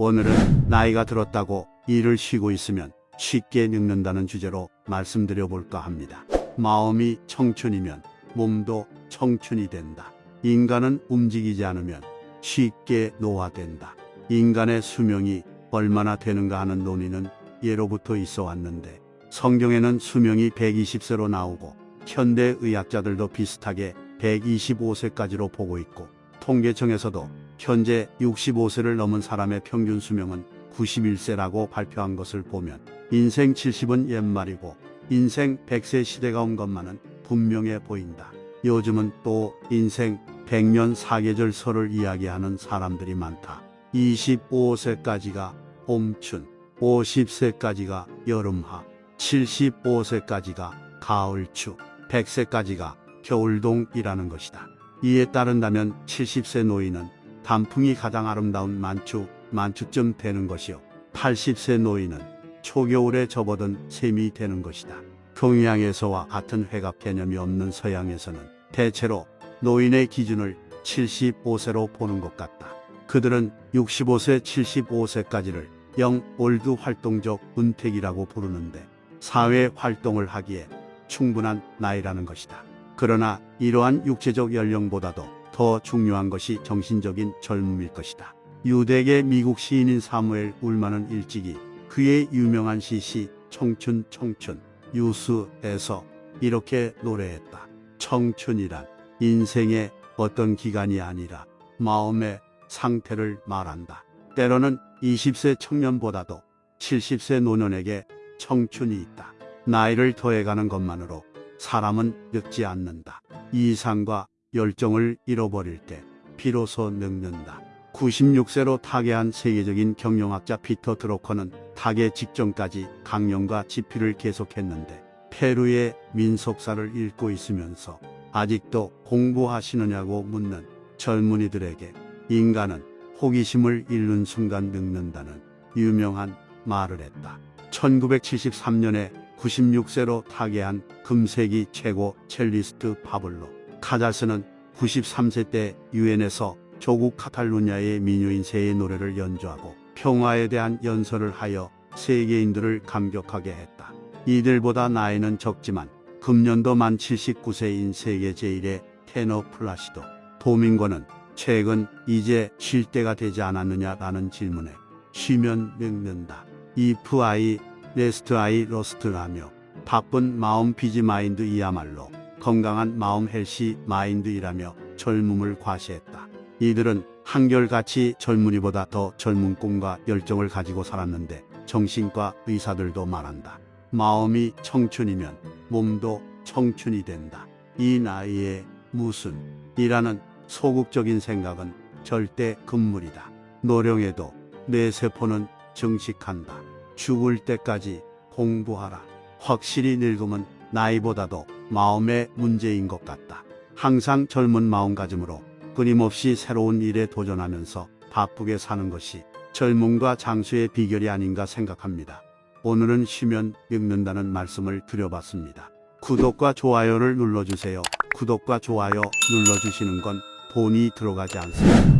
오늘은 나이가 들었다고 일을 쉬고 있으면 쉽게 늙는다는 주제로 말씀드려 볼까 합니다. 마음이 청춘이면 몸도 청춘이 된다. 인간은 움직이지 않으면 쉽게 노화된다. 인간의 수명이 얼마나 되는가 하는 논의는 예로부터 있어 왔는데 성경에는 수명이 120세로 나오고 현대 의학자들도 비슷하게 125세까지로 보고 있고 통계청에서도 현재 65세를 넘은 사람의 평균 수명은 91세라고 발표한 것을 보면 인생 70은 옛말이고 인생 100세 시대가 온 것만은 분명해 보인다. 요즘은 또 인생 100년 사계절설을 이야기하는 사람들이 많다. 25세까지가 봄춘, 50세까지가 여름하, 75세까지가 가을추, 100세까지가 겨울동이라는 것이다. 이에 따른다면 70세 노인은 단풍이 가장 아름다운 만추, 만추쯤 되는 것이요. 80세 노인은 초겨울에 접어든 셈이 되는 것이다. 동양에서와 같은 회갑 개념이 없는 서양에서는 대체로 노인의 기준을 75세로 보는 것 같다. 그들은 65세, 75세까지를 young old 활동적 은퇴기라고 부르는데 사회 활동을 하기에 충분한 나이라는 것이다. 그러나 이러한 육체적 연령보다도 더 중요한 것이 정신적인 젊음일 것이다. 유대계 미국 시인인 사무엘 울만은 일찍이 그의 유명한 시시 청춘 청춘 유수에서 이렇게 노래했다. 청춘이란 인생의 어떤 기간이 아니라 마음의 상태를 말한다. 때로는 20세 청년보다도 70세 노년에게 청춘이 있다. 나이를 더해가는 것만으로 사람은 늙지 않는다. 이상과 열정을 잃어버릴 때 비로소 늙는다. 96세로 타계한 세계적인 경영학자 피터 드로커는 타계 직전까지 강령과 집필을 계속했는데 페루의 민속사를 읽고 있으면서 아직도 공부하시느냐고 묻는 젊은이들에게 인간은 호기심을 잃는 순간 늙는다는 유명한 말을 했다. 1973년에 96세로 타계한 금세기 최고 첼리스트 파블로 카자스는 93세 때 유엔에서 조국 카탈루냐의 민요인 세의 노래를 연주하고 평화에 대한 연설을 하여 세계인들을 감격하게 했다. 이들보다 나이는 적지만 금년도 만 79세인 세계 제1의 테너 플라시도 도밍고는 최근 이제 쉴 때가 되지 않았느냐라는 질문에 쉬면 늙는다. if I rest I rust라며 바쁜 마음 busy mind 이야말로 건강한 마음 healthy mind이라며 젊음을 과시했다. 이들은 한결같이 젊은이보다 더 젊은 꿈과 열정을 가지고 살았는데 정신과 의사들도 말한다. 마음이 청춘이면 몸도 청춘이 된다. 이 나이에 무슨 이라는 소극적인 생각은 절대 금물이다. 노령에도 내 세포는 정식한다. 죽을 때까지 공부하라. 확실히 늙음은 나이보다도 마음의 문제인 것 같다. 항상 젊은 마음가짐으로 끊임없이 새로운 일에 도전하면서 바쁘게 사는 것이 젊음과 장수의 비결이 아닌가 생각합니다. 오늘은 쉬면 늙는다는 말씀을 드려봤습니다. 구독과 좋아요를 눌러주세요. 구독과 좋아요 눌러주시는 건 돈이 들어가지 않습니다.